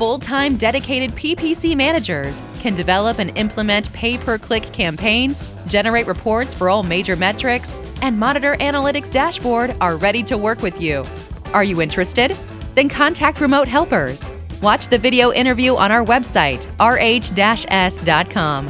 full-time dedicated PPC managers can develop and implement pay-per-click campaigns, generate reports for all major metrics, and Monitor Analytics Dashboard are ready to work with you. Are you interested? Then contact Remote Helpers. Watch the video interview on our website, rh-s.com.